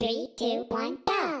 Three, two, one, go!